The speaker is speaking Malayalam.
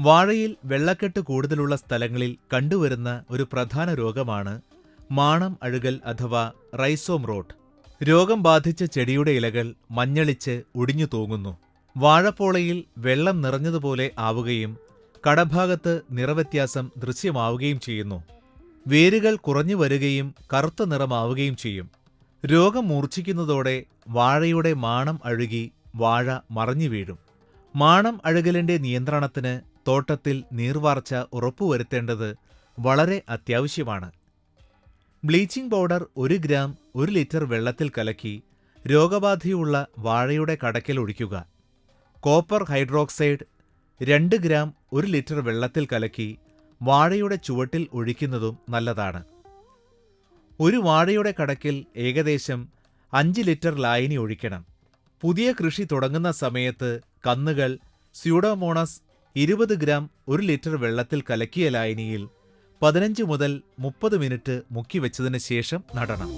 വാഴയിൽ വെള്ളക്കെട്ട് കൂടുതലുള്ള സ്ഥലങ്ങളിൽ കണ്ടുവരുന്ന ഒരു പ്രധാന രോഗമാണ് മാണം അഴുകൽ അഥവാ റൈസോം റോട്ട്. രോഗം ബാധിച്ച ചെടിയുടെ ഇലകൾ മഞ്ഞളിച്ച് ഒടിഞ്ഞു തൂങ്ങുന്നു. വാഴപ്പോളയിൽ വെള്ളം നിറഞ്ഞതുപോലെ ആവുകയും കടഭാഗത്ത് നിറവ്യത്യാസം ദൃശ്യമാവുകയും ചെയ്യുന്നു. വേരുകൾ കുറഞ്ഞു വരികയും കറുത്ത നിറമാവുകയും ചെയ്യും. രോഗം മൂർച്ഛിക്കുന്നതോടെ വാഴയുടെ മാണം അഴുകി വാഴ മറഞ്ഞു വീഴും. മാണം അഴുകലിന്റെ നിയന്ത്രണത്തിന് തോട്ടത്തിൽ നീർവാർച്ച ഉറപ്പുവരുത്തേണ്ടത് വളരെ അത്യാവശ്യമാണ്. ബ്ലീച്ചിംഗ് പൗഡർ ഒരു ഗ്രാം ഒരു ലിറ്റർ വെള്ളത്തിൽ കലക്കി രോഗബാധയുള്ള വാഴയുടെ കടക്കൽ ഒഴിക്കുക. കോപ്പർ ഹൈഡ്രോക്സൈഡ് രണ്ട് ഗ്രാം ഒരു ലിറ്റർ വെള്ളത്തിൽ കലക്കി വാഴയുടെ ചുവട്ടിൽ ഒഴിക്കുന്നതും നല്ലതാണ്. ഒരു വാഴയുടെ കടക്കിൽ ഏകദേശം അഞ്ച് ലിറ്റർ ലായനി ഒഴിക്കണം. പുതിയ കൃഷി തുടങ്ങുന്ന സമയത്ത് കന്നുകൾ സ്യൂഡോമോണസ് ഇരുപത് ഗ്രാം ഒരു ലിറ്റർ വെള്ളത്തിൽ കലക്കിയ ലായനിയിൽ പതിനഞ്ച് മുതൽ മുപ്പത് മിനിറ്റ് മുക്കി മുക്കിവെച്ചതിന് ശേഷം നടണം.